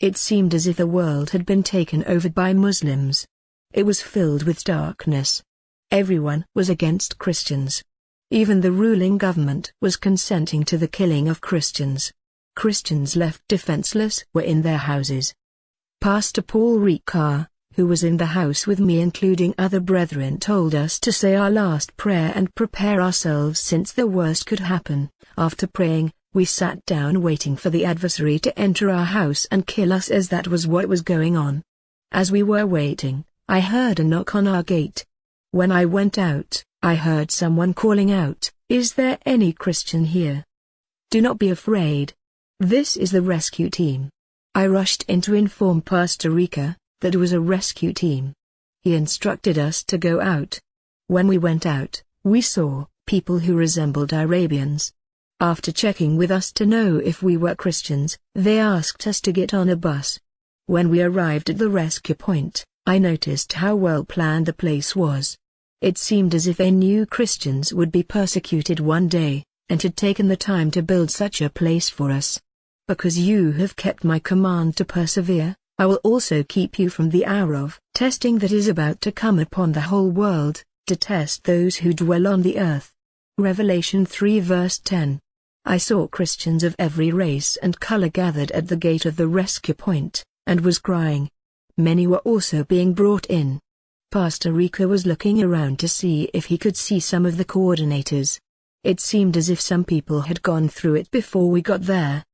It seemed as if the world had been taken over by Muslims. It was filled with darkness. Everyone was against Christians. Even the ruling government was consenting to the killing of Christians. Christians left defenseless were in their houses. Pastor Paul Rika, who was in the house with me including other brethren told us to say our last prayer and prepare ourselves since the worst could happen. After praying, we sat down waiting for the adversary to enter our house and kill us as that was what was going on. As we were waiting, I heard a knock on our gate. When I went out, I heard someone calling out, Is there any Christian here? Do not be afraid. This is the rescue team. I rushed in to inform Pastor Rika that it was a rescue team. He instructed us to go out. When we went out, we saw people who resembled Arabians. After checking with us to know if we were Christians, they asked us to get on a bus. When we arrived at the rescue point, I noticed how well planned the place was. It seemed as if they knew Christians would be persecuted one day, and had taken the time to build such a place for us. Because you have kept my command to persevere, I will also keep you from the hour of testing that is about to come upon the whole world, to test those who dwell on the earth. Revelation 3 verse 10 I saw Christians of every race and color gathered at the gate of the rescue point, and was crying. Many were also being brought in, Pastor Rika was looking around to see if he could see some of the coordinators. It seemed as if some people had gone through it before we got there.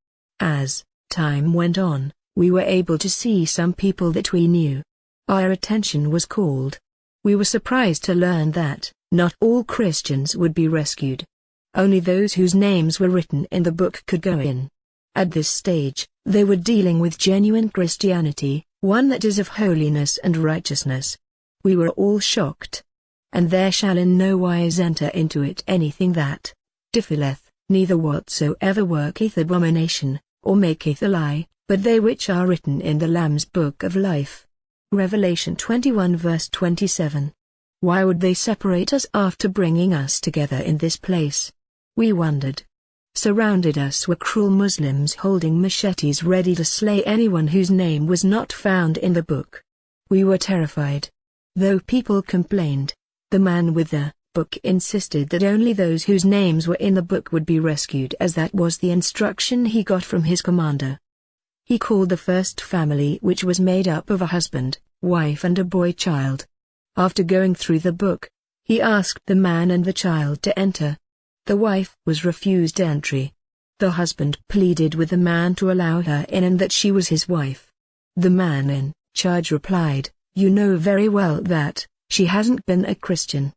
As time went on, we were able to see some people that we knew. Our attention was called. We were surprised to learn that not all Christians would be rescued. Only those whose names were written in the book could go in. At this stage, they were dealing with genuine Christianity, one that is of holiness and righteousness. We were all shocked. And there shall in no wise enter into it anything that defileth, neither whatsoever worketh abomination, or maketh a lie, but they which are written in the Lamb's book of life. Revelation 21 verse 27. Why would they separate us after bringing us together in this place? We wondered. Surrounded us were cruel Muslims holding machetes ready to slay anyone whose name was not found in the book. We were terrified. Though people complained, the man with the book insisted that only those whose names were in the book would be rescued as that was the instruction he got from his commander. He called the first family which was made up of a husband, wife and a boy child. After going through the book, he asked the man and the child to enter. The wife was refused entry. The husband pleaded with the man to allow her in and that she was his wife. The man in charge replied, you know very well that, she hasn't been a Christian.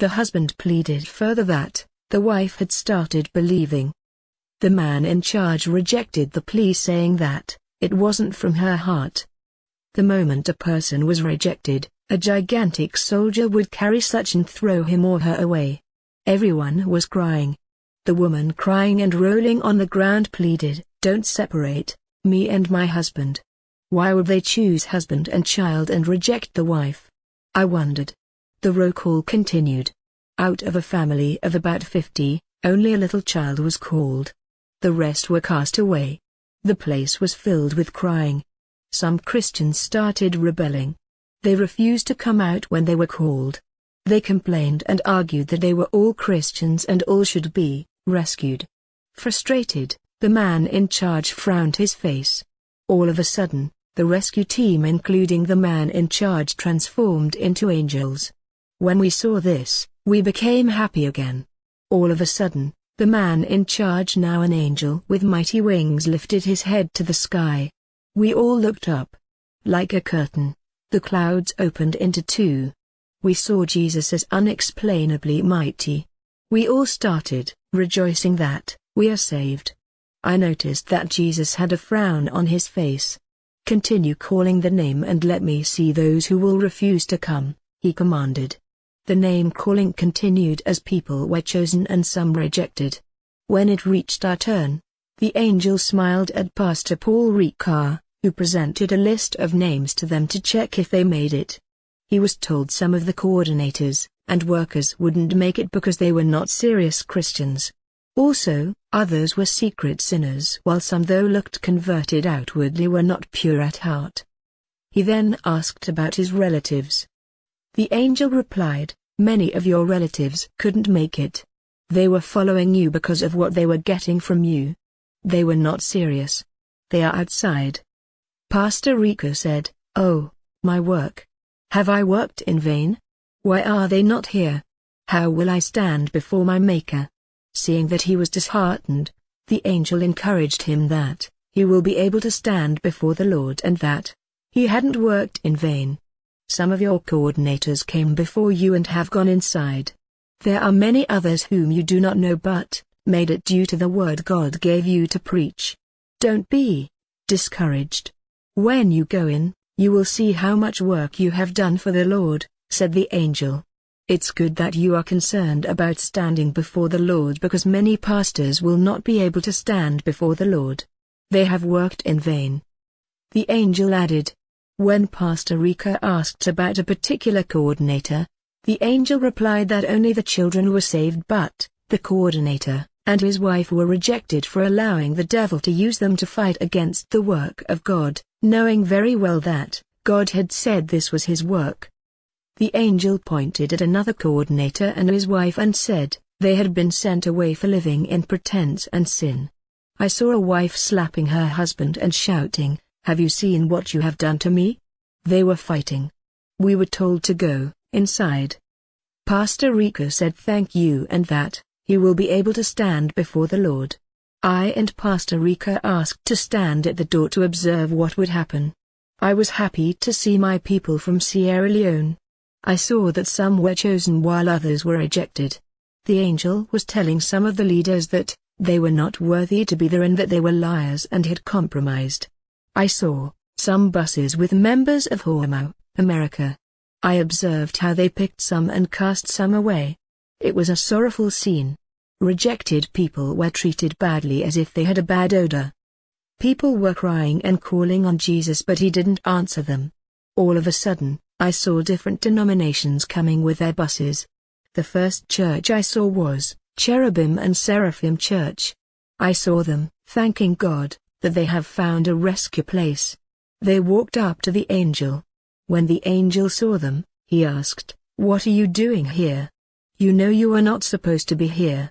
The husband pleaded further that, the wife had started believing. The man in charge rejected the plea saying that, it wasn't from her heart. The moment a person was rejected, a gigantic soldier would carry such and throw him or her away. Everyone was crying. The woman crying and rolling on the ground pleaded, Don't separate, me and my husband. Why would they choose husband and child and reject the wife? I wondered. The roll call continued. Out of a family of about 50, only a little child was called. The rest were cast away. The place was filled with crying. Some Christians started rebelling. They refused to come out when they were called. They complained and argued that they were all Christians and all should be rescued. Frustrated, the man in charge frowned his face. All of a sudden, the rescue team including the man in charge transformed into angels. When we saw this, we became happy again. All of a sudden, the man in charge now an angel with mighty wings lifted his head to the sky. We all looked up. Like a curtain, the clouds opened into two. We saw Jesus as unexplainably mighty. We all started, rejoicing that, we are saved. I noticed that Jesus had a frown on his face. Continue calling the name and let me see those who will refuse to come, he commanded. The name calling continued as people were chosen and some rejected. When it reached our turn, the angel smiled at Pastor Paul Rika, who presented a list of names to them to check if they made it. He was told some of the coordinators and workers wouldn't make it because they were not serious Christians. Also, Others were secret sinners while some though looked converted outwardly were not pure at heart. He then asked about his relatives. The angel replied, Many of your relatives couldn't make it. They were following you because of what they were getting from you. They were not serious. They are outside. Pastor Rika said, Oh, my work. Have I worked in vain? Why are they not here? How will I stand before my Maker? Seeing that he was disheartened, the angel encouraged him that he will be able to stand before the Lord and that he hadn't worked in vain. Some of your coordinators came before you and have gone inside. There are many others whom you do not know but, made it due to the word God gave you to preach. Don't be discouraged. When you go in, you will see how much work you have done for the Lord, said the angel. It's good that you are concerned about standing before the Lord because many pastors will not be able to stand before the Lord. They have worked in vain. The angel added, when Pastor Rika asked about a particular coordinator, the angel replied that only the children were saved but, the coordinator, and his wife were rejected for allowing the devil to use them to fight against the work of God, knowing very well that, God had said this was his work. The angel pointed at another coordinator and his wife and said, they had been sent away for living in pretense and sin. I saw a wife slapping her husband and shouting, have you seen what you have done to me? They were fighting. We were told to go, inside. Pastor Rika said thank you and that, he will be able to stand before the Lord. I and Pastor Rika asked to stand at the door to observe what would happen. I was happy to see my people from Sierra Leone. I saw that some were chosen while others were ejected. The angel was telling some of the leaders that, they were not worthy to be there and that they were liars and had compromised. I saw some buses with members of Hormau, America. I observed how they picked some and cast some away. It was a sorrowful scene. Rejected people were treated badly as if they had a bad odor. People were crying and calling on Jesus but he didn't answer them. All of a sudden, I saw different denominations coming with their buses. The first church I saw was Cherubim and Seraphim Church. I saw them, thanking God, that they have found a rescue place. They walked up to the angel. When the angel saw them, he asked, What are you doing here? You know you are not supposed to be here.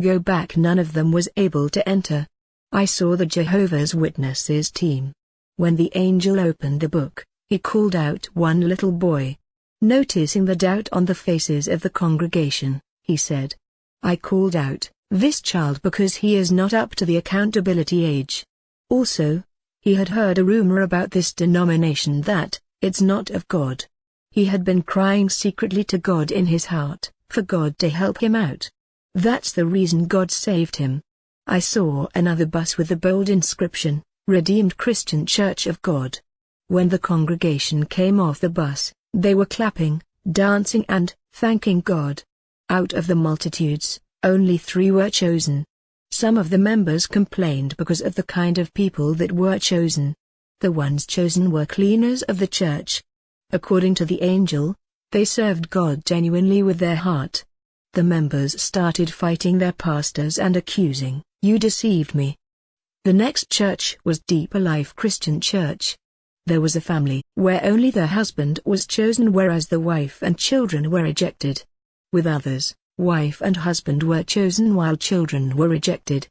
Go back none of them was able to enter. I saw the Jehovah's Witnesses team. When the angel opened the book, he called out one little boy. Noticing the doubt on the faces of the congregation, he said, I called out, this child because he is not up to the accountability age. Also, he had heard a rumor about this denomination that, it's not of God. He had been crying secretly to God in his heart, for God to help him out. That's the reason God saved him. I saw another bus with the bold inscription, Redeemed Christian Church of God. When the congregation came off the bus, they were clapping, dancing and thanking God. Out of the multitudes, only three were chosen. Some of the members complained because of the kind of people that were chosen. The ones chosen were cleaners of the church. According to the angel, they served God genuinely with their heart. The members started fighting their pastors and accusing, You deceived me. The next church was Deep Life Christian Church. There was a family where only the husband was chosen whereas the wife and children were ejected. With others, wife and husband were chosen while children were rejected.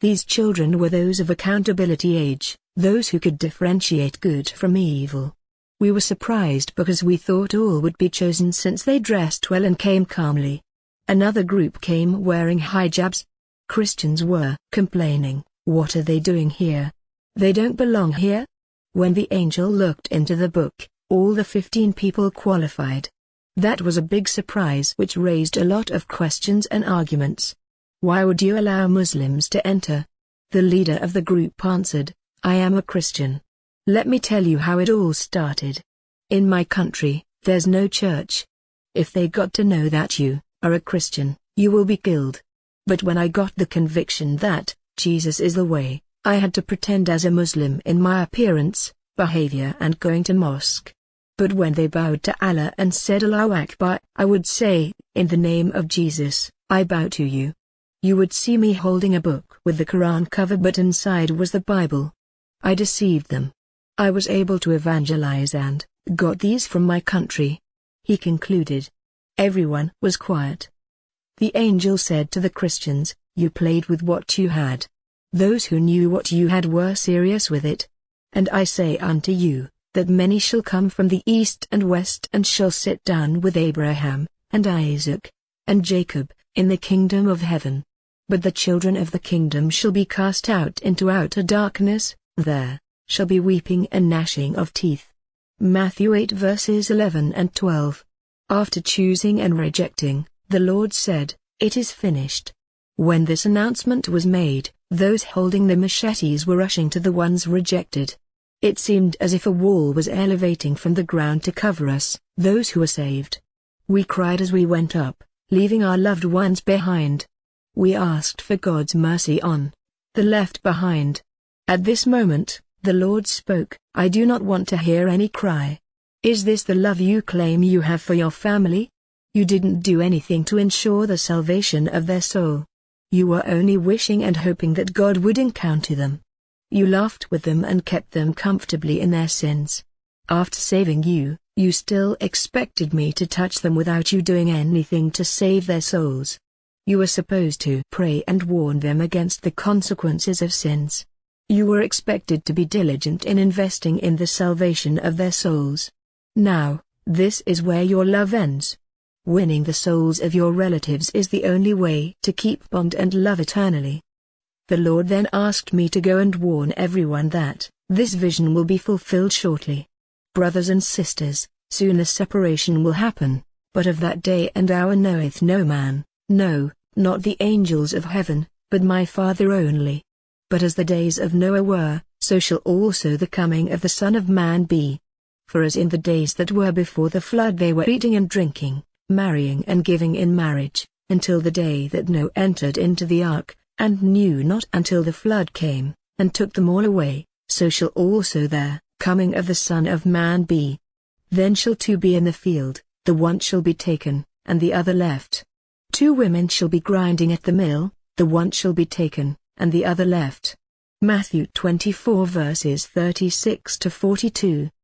These children were those of accountability age, those who could differentiate good from evil. We were surprised because we thought all would be chosen since they dressed well and came calmly. Another group came wearing hijabs. Christians were complaining, what are they doing here? They don't belong here? When the angel looked into the book, all the 15 people qualified. That was a big surprise which raised a lot of questions and arguments. Why would you allow Muslims to enter? The leader of the group answered, I am a Christian. Let me tell you how it all started. In my country, there's no church. If they got to know that you are a Christian, you will be killed. But when I got the conviction that Jesus is the way, I had to pretend as a Muslim in my appearance, behavior and going to mosque. But when they bowed to Allah and said Allahu Akbar, I would say, in the name of Jesus, I bow to you. you would see me holding a book with the Quran cover but inside was the Bible. I deceived them. I was able to evangelize and got these from my country. He concluded. Everyone was quiet. The angel said to the Christians, You played with what you had. Those who knew what you had were serious with it. And I say unto you, that many shall come from the east and west and shall sit down with Abraham, and Isaac, and Jacob, in the kingdom of heaven. But the children of the kingdom shall be cast out into outer darkness, there shall be weeping and gnashing of teeth. Matthew 8 verses 11 and 12. After choosing and rejecting, the Lord said, It is finished. When this announcement was made, those holding the machetes were rushing to the ones rejected. It seemed as if a wall was elevating from the ground to cover us, those who were saved. We cried as we went up, leaving our loved ones behind. We asked for God's mercy on the left behind. At this moment, the Lord spoke, I do not want to hear any cry. Is this the love you claim you have for your family? You didn't do anything to ensure the salvation of their soul. You were only wishing and hoping that God would encounter them. You laughed with them and kept them comfortably in their sins. After saving you, you still expected me to touch them without you doing anything to save their souls. You were supposed to pray and warn them against the consequences of sins. You were expected to be diligent in investing in the salvation of their souls. Now, this is where your love ends. Winning the souls of your relatives is the only way to keep bond and love eternally. The Lord then asked me to go and warn everyone that this vision will be fulfilled shortly. Brothers and sisters, soon the separation will happen, but of that day and hour knoweth no man, no, not the angels of heaven, but my Father only. But as the days of Noah were, so shall also the coming of the Son of Man be. For as in the days that were before the flood they were eating and drinking, marrying and giving in marriage, until the day that Noah entered into the ark, and knew not until the flood came, and took them all away, so shall also their coming of the Son of Man be. Then shall two be in the field, the one shall be taken, and the other left. Two women shall be grinding at the mill, the one shall be taken, and the other left. Matthew 24 verses 36 to 42.